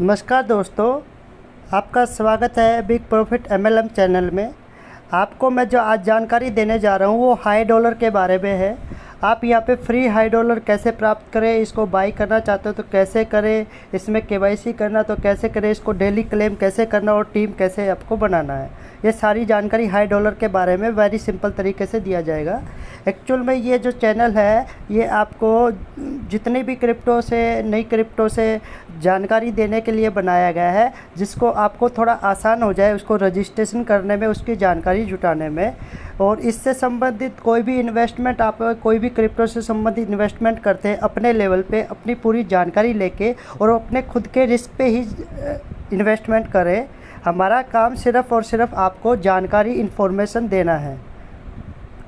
नमस्कार दोस्तों, आपका स्वागत है बिग प्रॉफिट एमएलएम चैनल में। आपको मैं जो आज जानकारी देने जा रहा हूँ, वो हाई डॉलर के बारे में है। आप यहाँ पे फ्री हाई डॉलर कैसे प्राप्त करें, इसको बाई करना चाहते हो तो कैसे करें, इसमें केवाईसी करना तो कैसे करें, इसको डेली क्लेम कैसे करना और टीम कैसे आपको बनाना है। ये सारी जानकारी हाई डॉलर के बारे में वेरी सिंपल तरीके से दिया जाएगा। एक्चुअल में ये जो चैनल है, ये आपको जितने भी क्रिप्टो से, नई क्रिप्टो से जानकारी देने के लिए बनाया गया है, जिसको आपको थोड़ा आसान हो जाए उसको रजिस्ट्रेशन करने में, उसकी जानकारी जुटाने में। और इससे संबंधित कोई भी इन्वेस्टमेंट आप कोई भी क्रिप्टो से संबंधित इन्वेस्टमेंट करते हैं, अपने लेवल पे अपनी पूरी जानकारी लेके और अपने खुद के रिस्क पे ही इन्वेस्टमेंट करें। हमारा काम सिर्फ़ और सिर्फ़ आपको जानकारी इन्फॉर्मेशन देना है।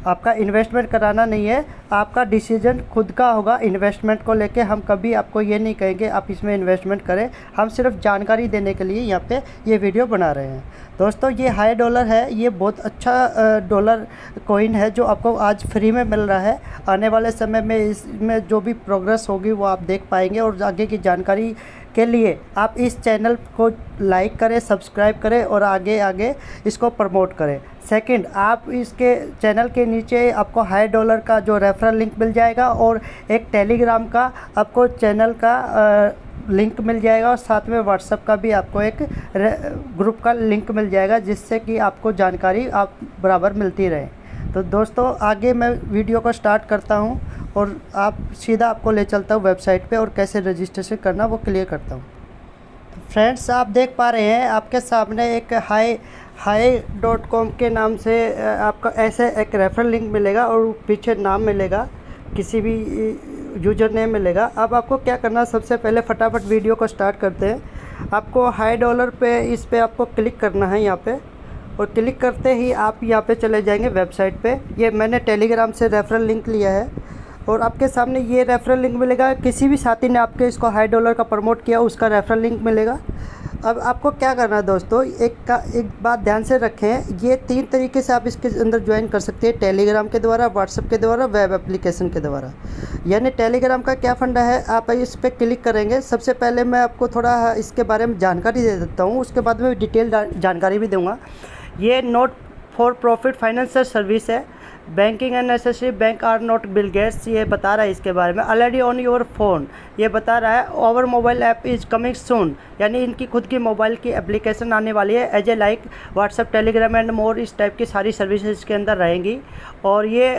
आपका इन्वेस्टमेंट कराना नहीं है, आपका डिसीज़न खुद का होगा। इन्वेस्टमेंट को लेके हम कभी आपको ये नहीं कहेंगे, आप इसमें इन्वेस्टमेंट करें। हम सिर्फ़ जानकारी देने के लिए यहाँ पे ये वीडियो बना रहे हैं। दोस्तों, ये हाई डॉलर है, ये बहुत अच्छा डॉलर कोइन है जो आपको आज फ्री में मिल रहा है। आने वाले समय में इसमें जो भी प्रोग्रेस होगी वो आप देख पाएँगे और आगे की जानकारी के लिए आप इस चैनल को लाइक करें सब्सक्राइब करें और आगे आगे इसको प्रमोट करें। सेकंड आप इसके चैनल के नीचे आपको हाई डॉलर का जो रेफरल लिंक मिल जाएगा और एक टेलीग्राम का आपको चैनल का आ, लिंक मिल जाएगा और साथ में व्हाट्सअप का भी आपको एक ग्रुप का लिंक मिल जाएगा जिससे कि आपको जानकारी आप बराबर मिलती रहे। तो दोस्तों आगे मैं वीडियो को स्टार्ट करता हूँ। और आप सीधा आपको ले चलता हूँ वेबसाइट पे और कैसे रजिस्ट्रेशन करना वो क्लियर करता हूँ। फ्रेंड्स, आप देख पा रहे हैं, आपके सामने एक हाई हाई डॉट कॉम के नाम से आपका ऐसे एक रेफरल लिंक मिलेगा और पीछे नाम मिलेगा, किसी भी यूज़र नेम मिलेगा। अब आपको क्या करना, सबसे पहले फटाफट वीडियो को स्टार्ट करते हैं। आपको हाई डॉलर पे, इस पे आपको क्लिक करना है यहाँ पे, और क्लिक करते ही आप यहाँ पे चले जाएँगे वेबसाइट पे। ये मैंने टेलीग्राम से रेफरल लिंक लिया है। और आपके सामने ये रेफरल लिंक मिलेगा। किसी भी साथी ने आपके इसको हाई डॉलर का प्रमोट किया, उसका रेफरल लिंक मिलेगा। अब आपको क्या करना है दोस्तों? एक का, एक बात ध्यान से रखें। ये तीन तरीके से आप इसके अंदर ज्वाइन कर सकते हैं। टेलीग्राम के द्वारा व्हाट्सअप के द्वारा वेब एप्लीकेशन के द्वारा। यानी टेलीग्राम का क्या फंडा है? आप इस पर क्लिक करेंगे। सबसे पहले मैं आपको थोड़ा इसके बारे में जानकारी दे देता हूँ। उसके बाद में डिटेल जानकारी भी दूँगा। ये note for profit financial service है। Banking and necessary bank are not Bill Gates ये बता रहा है इसके बारे में। ऑलरेडी ऑन योर फ़ोन ये बता रहा है over mobile app is coming soon यानी इनकी खुद की मोबाइल की एप्लीकेशन आने वाली है। As a like WhatsApp Telegram and more इस टाइप की सारी सर्विसेज़ के अंदर रहेंगी। और ये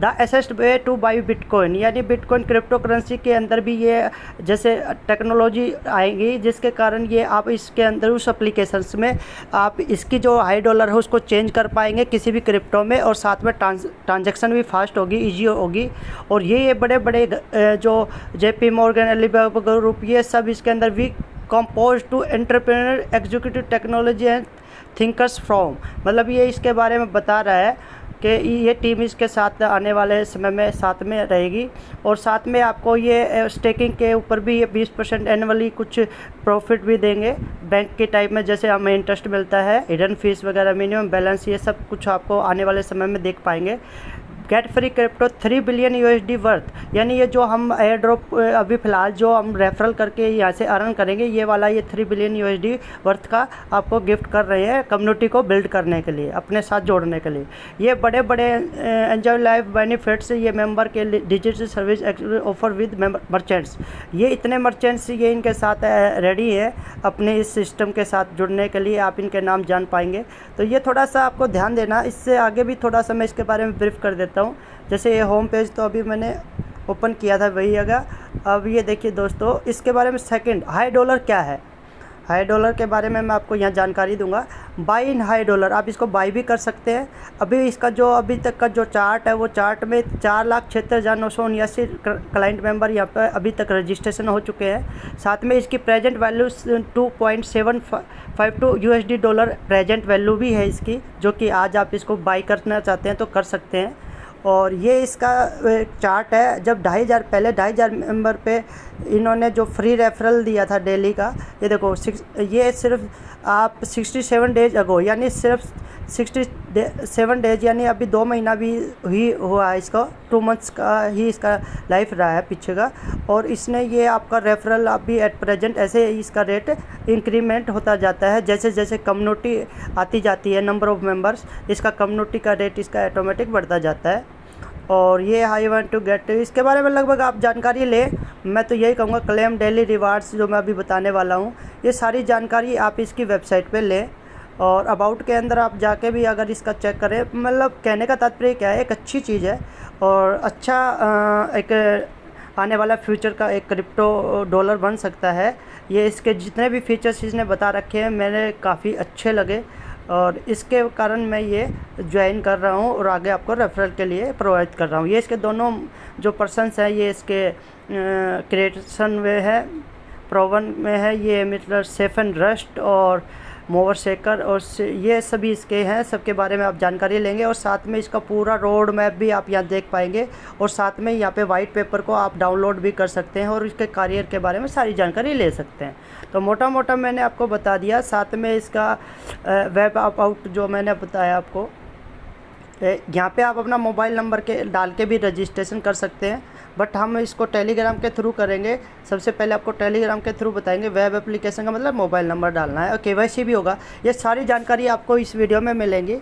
the easiest way to buy bitcoin, यानी बिटकॉइन क्रिप्टो करेंसी के अंदर भी ये, जैसे टेक्नोलॉजी आएगी, जिसके कारण ये आप इसके अंदर उस अप्लीकेशंस में आप इसकी जो हाई डॉलर है उसको चेंज कर पाएँगे किसी भी क्रिप्टो में और साथ में ट्रांजेक्शन भी फास्ट होगी ईजी होगी। और ये ये बड़े बड़े जो J P Morgan Alibaba group ये सब इसके अंदर we compose to entrepreneur executive technology and thinkers from मतलब ये इसके बारे में बता रहा है। कि ये टीम इसके साथ आने वाले समय में साथ में रहेगी। और साथ में आपको ये स्टेकिंग के ऊपर भी ये 20 परसेंट एनअली कुछ प्रॉफिट भी देंगे। बैंक के टाइप में जैसे हमें इंटरेस्ट मिलता है हिडन फ़ीस वगैरह मिनिमम बैलेंस ये सब कुछ आपको आने वाले समय में देख पाएँगे। Get free crypto three billion USD worth यानी ये जो हम एयर ड्रॉप अभी फ़िलहाल जो हम रेफरल करके यहाँ से अर्न करेंगे, ये वाला ये थ्री बिलियन यूएसडी वर्थ का आपको गिफ्ट कर रहे हैं कम्युनिटी को बिल्ड करने के लिए, अपने साथ जोड़ने के लिए। ये बड़े बड़े एंजॉय लाइफ बेनिफिट्स ये मेंबर के digital service offer with merchants ये इतने मर्चेंट्स ये इनके साथ रेडी है अपने इस सिस्टम के साथ जुड़ने के लिए, आप इनके नाम जान पाएँगे। तो ये थोड़ा सा आपको ध्यान देना, इससे आगे भी थोड़ा सा मैं इसके बारे में ब्रीफ कर देता हूँ जैसे ये होम पेज तो अभी मैंने ओपन किया था वही जगह। अब ये देखिए दोस्तों, इसके बारे में सेकंड हाई डॉलर क्या है? हाई डॉलर के बारे में मैं आपको यहाँ जानकारी दूँगा। बाई इन हाई डॉलर आप इसको बाई भी कर सकते हैं। अभी इसका जो अभी तक का जो चार्ट है, वो चार्ट में चार लाख छिहत्तर हज़ार नौ सौ उन्यासी क्लाइंट मेंबर यहाँ पर अभी तक रजिस्ट्रेशन हो चुके हैं। साथ में इसकी present value two point seven five two U S D dollar present value भी है इसकी, जो कि आज आप इसको बाई करना चाहते हैं तो कर सकते हैं। और ये इसका चार्ट है। जब ढाई हज़ार, पहले ढाई हज़ार मेंबर पे इन्होंने जो फ्री रेफरल दिया था डेली का, ये देखो, सिक्स, ये सिर्फ़ आप सिक्सटी सेवन डेज़ अगो यानी सिर्फ़ सिक्सटी डे, सेवन डेज़ यानी अभी दो महीना भी ही हुआ है इसका टू मंथ्स का ही इसका लाइफ रहा है पीछे का। और इसने ये आपका रेफरल अभी एट प्रेजेंट ऐसे इसका रेट इंक्रीमेंट होता जाता है जैसे जैसे कम्युनिटी आती जाती है नंबर ऑफ़ मेंबर्स इसका कम्युनिटी का रेट इसका ऑटोमेटिक बढ़ता जाता है। और ये आई वांट टू गेट इसके बारे में लगभग आप जानकारी लें, मैं तो यही कहूँगा क्लेम डेली रिवार्ड्स जो मैं अभी बताने वाला हूँ, ये सारी जानकारी आप इसकी वेबसाइट पे लें। और अबाउट के अंदर आप जाके भी अगर इसका चेक करें मतलब कहने का तात्पर्य क्या है, एक अच्छी चीज़ है और अच्छा एक आने वाला फ्यूचर का एक क्रिप्टो डॉलर बन सकता है। ये इसके जितने भी फीचर्स इसने बता रखे हैं मैंने काफ़ी अच्छे लगे और इसके कारण मैं ये ज्वाइन कर रहा हूँ और आगे आपको रेफरल के लिए प्रोवाइड कर रहा हूँ। ये इसके दोनों जो पर्सनस हैं, ये इसके क्रिएशन में है प्रोवन में है, ये मतलब सेफन रस्ट और मोवर शेकर और ये सभी इसके हैं, सबके बारे में आप जानकारी लेंगे, और साथ में इसका पूरा रोड मैप भी आप यहाँ देख पाएँगे, और साथ में यहाँ पे वाइट पेपर को आप डाउनलोड भी कर सकते हैं, और इसके करियर के बारे में सारी जानकारी ले सकते हैं। तो मोटा मोटा मैंने आपको बता दिया, साथ में इसका वेब आउट जो मैंने बताया आपको यहाँ पे आप अपना मोबाइल नंबर के, डाल के भी रजिस्ट्रेशन कर सकते हैं, बट हम इसको टेलीग्राम के थ्रू करेंगे। सबसे पहले आपको टेलीग्राम के थ्रू बताएँगे, वेब एप्लीकेशन का मतलब मोबाइल नंबर डालना है, और के भी होगा। ये सारी जानकारी आपको इस वीडियो में मिलेंगी।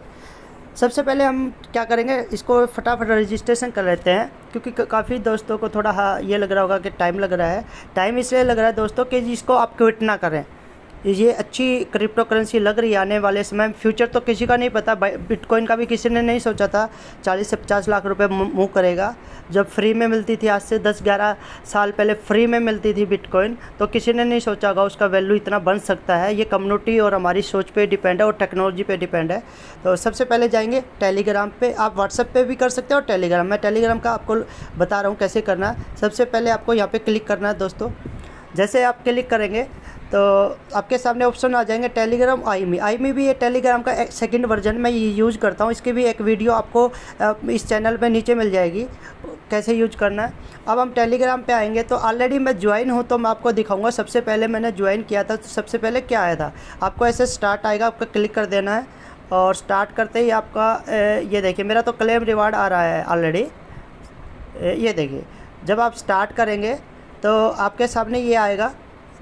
सबसे पहले हम क्या करेंगे, इसको फटाफट रजिस्ट्रेशन कर लेते हैं, क्योंकि काफ़ी दोस्तों को थोड़ा हाँ ये लग रहा होगा कि टाइम लग रहा है। टाइम इसलिए लग रहा है दोस्तों कि इसको आप क्विट ना करें। ये अच्छी क्रिप्टो करेंसी लग रही है आने वाले समय फ्यूचर तो किसी का नहीं पता बिटकॉइन का भी किसी ने नहीं सोचा था। 40 से 50 लाख रुपए मूव करेगा। जब फ्री में मिलती थी, आज से 10-11 साल पहले फ्री में मिलती थी बिटकॉइन तो किसी ने नहीं सोचा होगा उसका वैल्यू इतना बन सकता है। ये कम्युनिटी और हमारी सोच पर डिपेंड है और टेक्नोलॉजी पर डिपेंड है। तो सबसे पहले जाएँगे टेलीग्राम पर आप व्हाट्सएप पर भी कर सकते हैं और टेलीग्राम मैं टेलीग्राम का आपको बता रहा हूँ कैसे करना सबसे पहले आपको यहाँ पर क्लिक करना है दोस्तों। जैसे आप क्लिक करेंगे तो आपके सामने ऑप्शन आ जाएँगे टेलीग्राम आई मी आई मी भी ये टेलीग्राम का सेकंड वर्जन मैं ये यूज़ करता हूँ। इसकी भी एक वीडियो आपको इस चैनल पे नीचे मिल जाएगी, कैसे यूज़ करना है। अब हम टेलीग्राम पे आएँगे तो ऑलरेडी मैं ज्वाइन हूँ तो मैं आपको दिखाऊँगा। सबसे पहले मैंने ज्वाइन किया था तो सबसे पहले क्या आया था? आपको ऐसे स्टार्ट आएगा, आपका क्लिक कर देना है। और स्टार्ट करते ही आपका ये देखिए, मेरा तो क्लेम रिवार्ड आ रहा है ऑलरेडी ये देखिए, जब आप स्टार्ट करेंगे तो आपके सामने ये आएगा।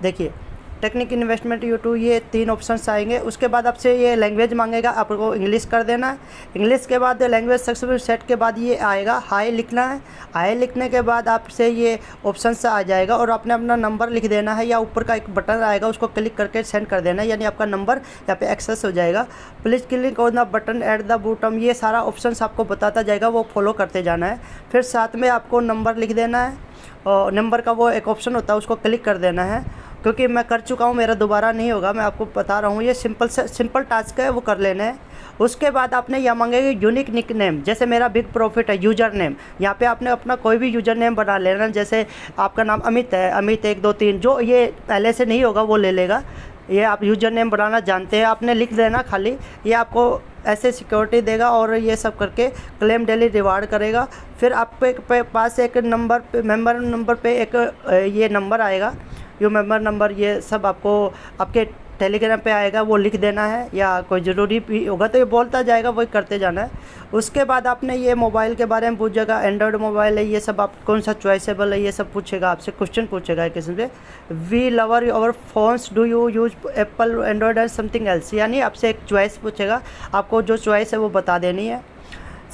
देखिए टेक्निक इन्वेस्टमेंट यूट्यूब ये तीन ऑप्शंस आएँगे। उसके बाद आपसे ये लैंग्वेज मांगेगा, आपको इंग्लिश कर देना है। इंग्लिश के बाद लैंग्वेज सक्सेसफुल सेट के बाद ये आएगा हाई लिखना है। हाई लिखने के बाद आपसे ये ऑप्शन आ जाएगा और आपने अपना नंबर लिख देना है या ऊपर का एक बटन आएगा, उसको क्लिक करके सेंड कर देना है, यानी आपका नंबर यहाँ पे एक्सेस हो जाएगा। Please click on the button at the bottom ये सारा ऑप्शन आपको बताता जाएगा, वो फॉलो करते जाना है। फिर साथ में आपको नंबर लिख देना है। और नंबर का वो एक ऑप्शन होता है, उसको क्लिक कर देना है। क्योंकि मैं कर चुका हूँ, मेरा दोबारा नहीं होगा, मैं आपको बता रहा हूँ, ये सिंपल से सिंपल टास्क है, वो कर लेना है। उसके बाद आपने यह मांगेगा यूनिक निक नेम जैसे मेरा बिग प्रॉफिट है यूज़र नेम यहाँ पे आपने अपना कोई भी यूज़र नेम बना लेना जैसे आपका नाम अमित है, अमित एक, दो, तीन, जो ये पहले से नहीं होगा, वो ले लेगा। ये आप यूज़र नेम बनाना जानते हैं, आपने लिख देना खाली, ये आपको ऐसे सिक्योरिटी देगा और ये सब करके क्लेम डेली रिवार्ड करेगा। फिर आपके पास एक नंबर पे मेंबर नंबर पे एक, ये नंबर आएगा। यू मेंबर नंबर ये सब आपको, आपके टेलीग्राम पे आएगा, वो लिख देना है, या कोई ज़रूरी भी होगा तो ये बोलता जाएगा, वही करते जाना है। उसके बाद आपने ये मोबाइल के बारे में पूछेगा एंड्रॉयड मोबाइल है, ये सब आप कौन सा चॉइसेबल है, ये सब पूछेगा, आपसे क्वेश्चन पूछेगा एक किस्म से। We lover our phones do you use Apple Android and something else यानी आपसे एक चॉइस पूछेगा, आपको जो चॉइस है वो बता देनी है।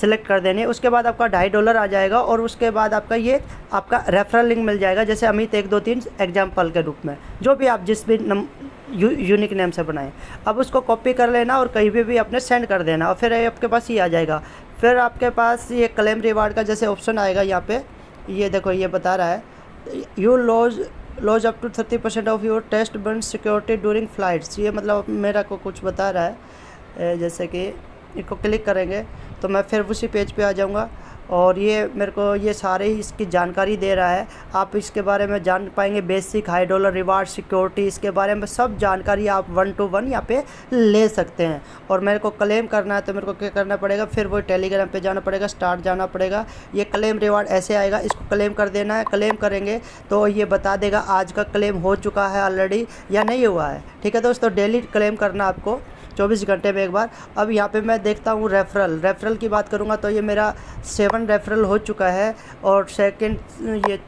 सेलेक्ट कर देनी। उसके बाद आपका ढाई डॉलर आ जाएगा और उसके बाद आपका ये आपका रेफरल लिंक मिल जाएगा जैसे अमित एक दो तीन एग्ज़ाम्पल के रूप में जो भी आप जिस भी नम यू, यूनिक नेम से बनाएँ। अब उसको कॉपी कर लेना और कहीं भी भी अपने सेंड कर देना और फिर आपके पास ये आ जाएगा। फिर आपके पास ये क्लेम रिवार्ड का जैसे ऑप्शन आएगा यहाँ पे ये देखो ये बता रहा है। You lose lose up to thirty percent of your taste bun security during flights ये मतलब मेरा को कुछ बता रहा है जैसे कि इसको क्लिक करेंगे। तो मैं फिर उसी पेज पे आ जाऊँगा। और ये मेरे को ये सारे ही इसकी जानकारी दे रहा है। आप इसके बारे में जान पाएँगे basic, hi dollar, reward, security, इसके बारे में सब जानकारी आप वन टू वन यहाँ पे ले सकते हैं। और मेरे को क्लेम करना है तो मेरे को क्या करना पड़ेगा? फिर वो टेलीग्राम पे जाना पड़ेगा, स्टार्ट जाना पड़ेगा। ये क्लेम रिवार्ड ऐसे आएगा, इसको क्लेम कर देना है, क्लेम करेंगे तो ये बता देगा आज का क्लेम हो चुका है ऑलरेडी या नहीं हुआ है। ठीक है दोस्तों, डेली क्लेम करना आपको। चौबीस घंटे में एक बार। अब यहाँ पे मैं देखता हूँ रेफरल रेफरल की बात करूँगा तो ये मेरा सेवन रेफरल हो चुका है और सेकंड ये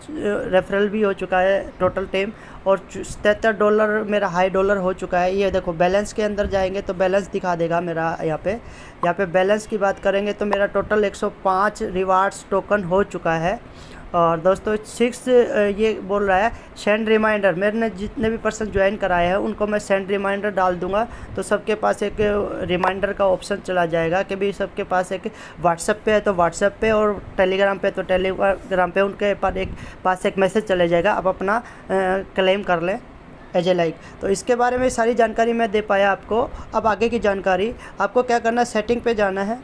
रेफरल भी हो चुका है टोटल टेम और सतर डॉलर मेरा हाई डॉलर हो चुका है। ये देखो बैलेंस के अंदर जाएँगे तो बैलेंस दिखा देगा मेरा यहाँ पे। यहाँ पे बैलेंस की बात करेंगे तो मेरा टोटल 105 रिवार्ड्स टोकन हो चुका है। और दोस्तों सिक्स ये बोल रहा है सेंड रिमाइंडर मेरे ने जितने भी पर्सन ज्वाइन कराए हैं, उनको मैं सेंड रिमाइंडर डाल दूँगा। तो सबके पास एक रिमाइंडर का ऑप्शन चला जाएगा कि भी सबके पास एक व्हाट्सएप पे है तो व्हाट्सएप पे और टेलीग्राम पे तो टेलीग्राम पे उनके पास एक पास एक मैसेज चले जाएगा। आप अपना क्लेम कर लें एज ए लाइक तो इसके बारे में सारी जानकारी मैं दे पाया आपको। अब आगे की जानकारी, आपको क्या करना है? सेटिंग पे जाना है।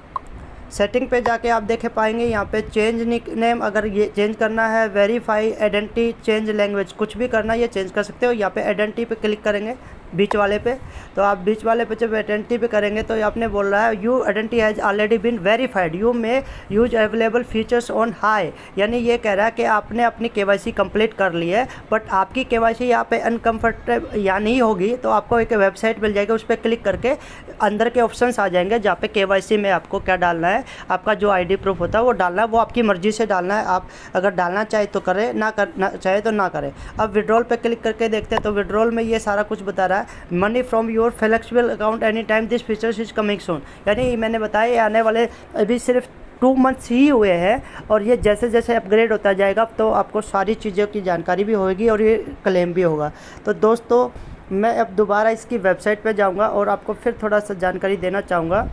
सेटिंग पे जाके आप देख पाएँगे, यहाँ पे चेंज निक नेम अगर ये चेंज करना है वेरीफाई आइडेंटिटी चेंज लैंग्वेज कुछ भी करना ये चेंज कर सकते हो। यहाँ पे आइडेंटिटी पे क्लिक करेंगे। बीच वाले पे। तो आप बीच वाले पे जब आइडेंटिटी पे करेंगे तो आपने बोल रहा है you identity has already been verified you may use available features on hi यानी ये कह रहा है कि आपने अपनी के वाई कंप्लीट कर ली है बट आपकी के वाई यहाँ पर अनकम्फर्टेबल या नहीं होगी तो आपको एक वेबसाइट मिल जाएगी, उस पर क्लिक करके अंदर के ऑप्शन आ जाएँगे, जहाँ पे के में आपको क्या डालना है, आपका जो आई डी प्रूफ होता है वो डालना है, वो आपकी मर्ज़ी से डालना है। आप अगर डालना चाहे तो करें, ना कर चाहे तो ना करें। अब विड्रॉल पर क्लिक करके देखते हैं तो विड्रॉल में ये सारा कुछ बता रहा है money from your flexible account any time this features is coming soon यानी मैंने बताया आने वाले अभी सिर्फ़ टू मंथ्स ही हुए हैं और ये जैसे जैसे अपग्रेड होता जाएगा तो आपको सारी चीज़ों की जानकारी भी होगी और ये क्लेम भी होगा। तो दोस्तों, मैं अब दोबारा इसकी वेबसाइट पे जाऊँगा और आपको फिर थोड़ा सा जानकारी देना चाहूँगा।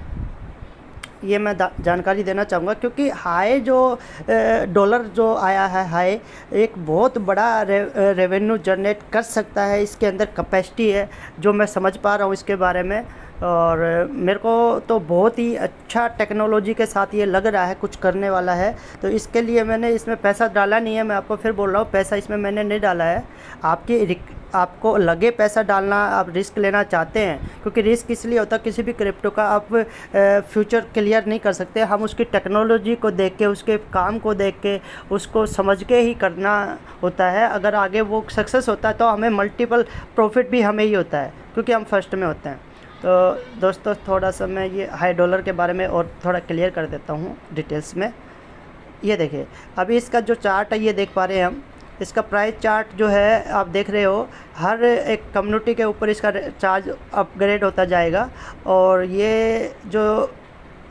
ये मैं जानकारी देना चाहूँगा क्योंकि हाई जो डॉलर जो आया है हाई एक बहुत बड़ा रे, रेवेन्यू जनरेट कर सकता है इसके अंदर कैपेसिटी है जो मैं समझ पा रहा हूँ इसके बारे में। और मेरे को तो बहुत ही अच्छा टेक्नोलॉजी के साथ ये लग रहा है, कुछ करने वाला है। तो इसके लिए मैंने इसमें पैसा डाला नहीं है, मैं आपको फिर बोल रहा हूँ, पैसा इसमें मैंने नहीं डाला है। आपकी आपको लगे पैसा डालना, आप रिस्क लेना चाहते हैं, क्योंकि रिस्क इसलिए होता है, किसी भी क्रिप्टो का आप फ्यूचर क्लियर नहीं कर सकते। हम उसकी टेक्नोलॉजी को देख के, उसके काम को देख के, उसको समझ के ही करना होता है। अगर आगे वो सक्सेस होता है तो हमें मल्टीपल प्रॉफिट भी हमें ही होता है, क्योंकि हम फ़र्स्ट में होते हैं। तो दोस्तों, थोड़ा सा मैं ये हाई डॉलर के बारे में और थोड़ा क्लियर कर देता हूँ डिटेल्स में। ये देखिए, अभी इसका जो चार्ट है, ये देख पा रहे हैं हम। इसका प्राइस चार्ट जो है, आप देख रहे हो, हर एक कम्युनिटी के ऊपर इसका चार्ज अपग्रेड होता जाएगा। और ये जो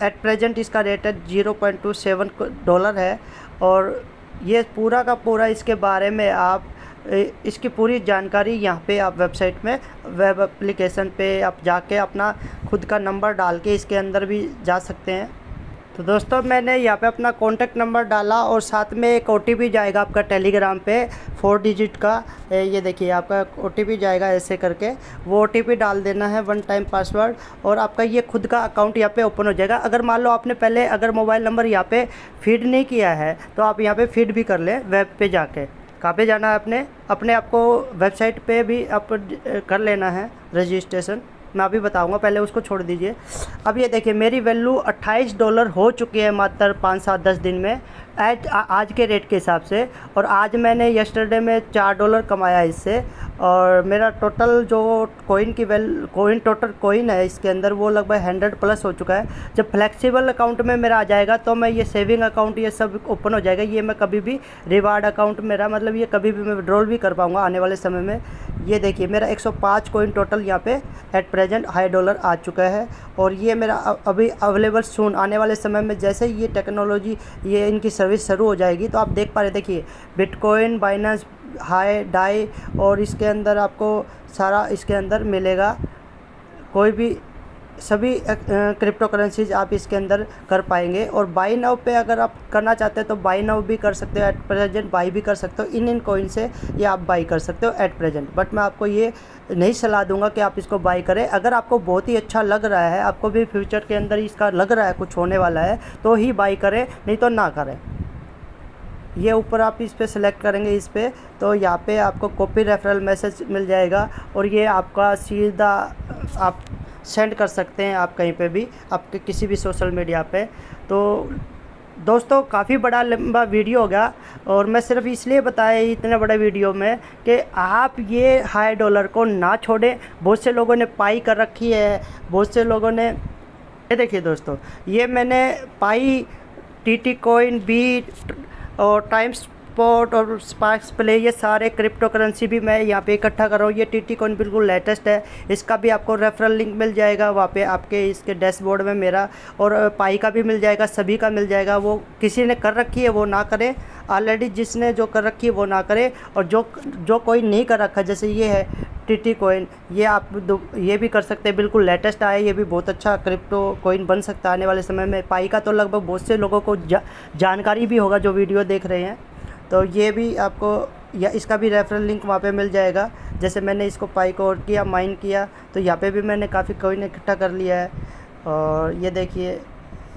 एट प्रेजेंट इसका रेट है zero point two seven dollar है। और ये पूरा का पूरा इसके बारे में आप इसकी पूरी जानकारी यहाँ पे आप वेबसाइट में वेब एप्लीकेशन पे आप जाके अपना खुद का नंबर डाल के इसके अंदर भी जा सकते हैं। तो दोस्तों, मैंने यहाँ पे अपना कॉन्टैक्ट नंबर डाला और साथ में एक ओटीपी जाएगा आपका टेलीग्राम पे फोर डिजिट का। ये देखिए, आपका ओटीपी जाएगा ऐसे करके। वो ओटीपी डाल देना है वन टाइम पासवर्ड और आपका ये खुद का अकाउंट यहाँ पे ओपन हो जाएगा। अगर मान लो आपने पहले अगर मोबाइल नंबर यहाँ पे फ़ीड नहीं किया है तो आप यहाँ पे फ़ीड भी कर लें वेब पे जाके। कहाँ पे जाना है अपने अपने आपको वेबसाइट पे भी आप कर लेना है रजिस्ट्रेशन मैं अभी बताऊँगा, पहले उसको छोड़ दीजिए। अब ये देखिए, मेरी वैल्यू 28 डॉलर हो चुकी है मात्र पाँच सात दस दिन में। एज आज के रेट के हिसाब से। और आज मैंने यस्टरडे में चार डॉलर कमाया इससे। और मेरा टोटल जो कोइन की वेल कोइन टोटल कोइन है इसके अंदर वो लगभग हंड्रेड प्लस हो चुका है। जब फ्लेक्सिबल अकाउंट में मेरा आ जाएगा तो मैं ये सेविंग अकाउंट ये सब ओपन हो जाएगा। ये मैं कभी भी रिवार्ड अकाउंट मेरा मतलब ये कभी भी मैं विड्रॉल भी कर पाऊँगा आने वाले समय में। ये देखिए, मेरा 105 कोइन टोटल यहाँ पे एट प्रेजेंट हाई डॉलर आ चुका है। और ये मेरा अभी अवेलेबल सून आने वाले समय में जैसे ये टेक्नोलॉजी ये इनकी सर्विस शुरू हो जाएगी। तो आप देख पा रहे देखिए बिटकॉइन बाइनेंस हाई डाई और इसके अंदर आपको सारा इसके अंदर मिलेगा। कोई भी, सभी क्रिप्टो करेंसीज आप इसके अंदर कर पाएँगे और बाई नाव पे अगर आप करना चाहते हैं तो बाई नाव भी कर सकते हो एट प्रेजेंट बाई भी कर सकते हो। इन इन कोइन से ये आप बाई कर सकते हो एट प्रेजेंट बट मैं आपको ये नहीं सलाह दूँगा कि आप इसको बाई करें। अगर आपको बहुत ही अच्छा लग रहा है, आपको भी फ्यूचर के अंदर इसका लग रहा है, कुछ होने वाला है तो ही बाई करें, नहीं तो ना करें। ये ऊपर आप इस पर सेलेक्ट करेंगे इस पर तो यहाँ पे आपको कॉपी रेफरल मैसेज मिल जाएगा और ये आपका सीधा आप सेंड कर सकते हैं आप कहीं पे भी, आपके किसी भी सोशल मीडिया पे। तो दोस्तों, काफ़ी बड़ा लंबा वीडियो होगा और मैं सिर्फ़ इसलिए बताया इतने बड़े वीडियो में कि आप ये हाई डॉलर को ना छोड़ें। बहुत से लोगों ने पाई कर रखी है, बहुत से लोगों ने, ये देखिए दोस्तों, ये मैंने pi T T coin B और टाइम्स स्पॉट और स्पार्क्स प्ले ये सारे क्रिप्टो करेंसी भी मैं यहाँ पे इकट्ठा कर रहा हूँ। ये टी टी कॉइन बिल्कुल लेटेस्ट है। इसका भी आपको रेफरल लिंक मिल जाएगा। वहाँ पे आपके इसके डैशबोर्ड में मेरा और पाई का भी मिल जाएगा सभी का मिल जाएगा। वो किसी ने कर रखी है वो ना करें। ऑलरेडी जिसने जो कर रखी है वो ना करे। और जो जो कोई नहीं कर रखा जैसे ये है टी टी कोइन ये आप ये भी कर सकते हैं। बिल्कुल लेटेस्ट आया ये भी बहुत अच्छा क्रिप्टो कोइन बन सकता है आने वाले समय में। पाई का तो लगभग बहुत से लोगों को जा, जानकारी भी होगा जो वीडियो देख रहे हैं। तो ये भी आपको, या इसका भी रेफरल लिंक वहाँ पे मिल जाएगा। जैसे मैंने इसको पाई को और किया माइन किया तो यहाँ पे भी मैंने काफ़ी कोइन इकट्ठा कर लिया है। और ये देखिए,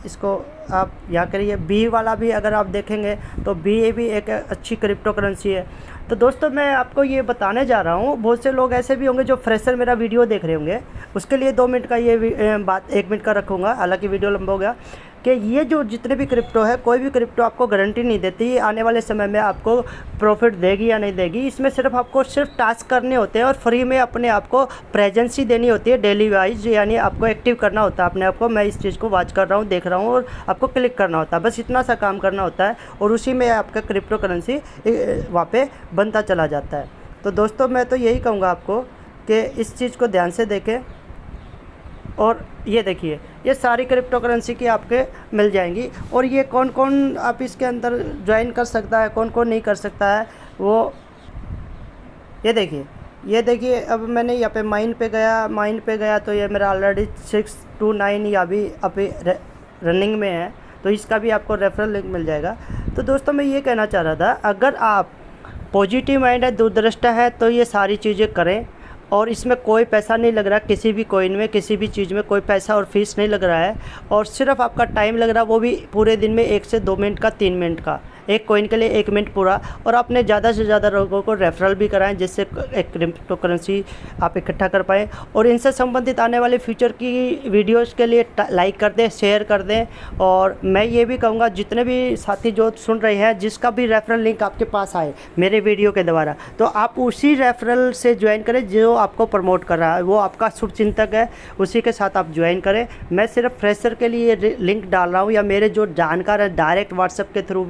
इसको आप यहाँ करिए। बी वाला भी अगर आप देखेंगे तो बी भी एक अच्छी क्रिप्टो करेंसी है। तो दोस्तों, मैं आपको ये बताने जा रहा हूँ। बहुत से लोग ऐसे भी होंगे जो फ्रेशर मेरा वीडियो देख रहे होंगे। उसके लिए दो मिनट का ये बात, एक मिनट का रखूँगा। हालाँकि वीडियो लंबा हो गया। कि ये जो जितने भी क्रिप्टो है, कोई भी क्रिप्टो आपको गारंटी नहीं देती आने वाले समय में आपको प्रॉफिट देगी या नहीं देगी। इसमें सिर्फ़ आपको सिर्फ़ टास्क करने होते हैं और फ्री में अपने आप को प्रेजेंसी देनी होती है डेली वाइज यानी आपको एक्टिव करना होता है, अपने आप को। मैं इस चीज़ को वॉच कर रहा हूँ, देख रहा हूँ और आपको क्लिक करना होता है। बस इतना सा काम करना होता है और उसी में आपका क्रिप्टो करेंसी वहाँ पर बनता चला जाता है। तो दोस्तों, मैं तो यही कहूँगा आपको कि इस चीज़ को ध्यान से देखें। और ये देखिए, ये सारी क्रिप्टो करेंसी की आपके मिल जाएँगी। और ये कौन कौन आप इसके अंदर ज्वाइन कर सकता है कौन कौन नहीं कर सकता है, वो ये देखिए ये देखिए, अब मैंने यहाँ पे माइन पे गया माइन पे गया तो ये मेरा ऑलरेडी सिक्स टू नाइन या अभी अभी रनिंग में है तो इसका भी आपको रेफरल लिंक मिल जाएगा। तो दोस्तों, मैं ये कहना चाह रहा था, अगर आप पॉजिटिव माइंड है, दूरदृष्टा है तो ये सारी चीज़ें करें। और इसमें कोई पैसा नहीं लग रहा, किसी भी कोइन में, किसी भी चीज़ में कोई पैसा और फ़ीस नहीं लग रहा है। और सिर्फ़ आपका टाइम लग रहा है वो भी पूरे दिन में एक से दो मिनट का, तीन मिनट का। एक कोइन के लिए एक मिनट पूरा और अपने ज़्यादा से ज़्यादा लोगों को रेफरल भी कराएँ जिससे एक क्रिप्टो करेंसी आप इकट्ठा कर पाएँ। और इनसे संबंधित आने वाले फ्यूचर की वीडियोज़ के लिए लाइक कर दें शेयर कर दें। और मैं ये भी कहूँगा, जितने भी साथी जो सुन रहे हैं, जिसका भी रेफरल लिंक आपके पास आए मेरे वीडियो के द्वारा तो आप उसी रेफरल से ज्वाइन करें जो आपको प्रमोट कर रहा है। वो आपका शुभचिंतक है, उसी के साथ आप ज्वाइन करें। मैं सिर्फ़ फ्रेशर के लिए लिंक डाल रहा हूँ या मेरे जो जानकार है डायरेक्ट व्हाट्सएप के थ्रू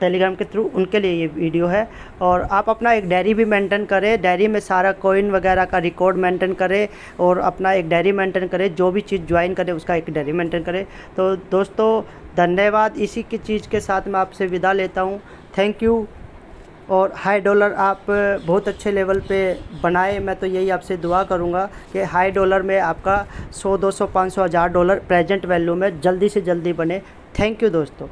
टेलीग्राम के थ्रू उनके लिए ये वीडियो है। और आप अपना एक डायरी भी मेंटेन करें। डायरी में सारा कोइन वगैरह का रिकॉर्ड मेंटेन करें और अपना एक डायरी मेंटेन करें। जो भी चीज़ ज्वाइन करें, उसका एक डायरी मेंटेन करें। तो दोस्तों, धन्यवाद। इसी की चीज़ के साथ मैं आपसे विदा लेता हूँ। थैंक यू और हाई डॉलर आप बहुत अच्छे लेवल पे बनाए। मैं तो यही आपसे दुआ करूँगा कि हाई डॉलर में आपका 100 200 500 हज़ार डॉलर प्रेजेंट वैल्यू में जल्दी से जल्दी बने। थैंक यू दोस्तों।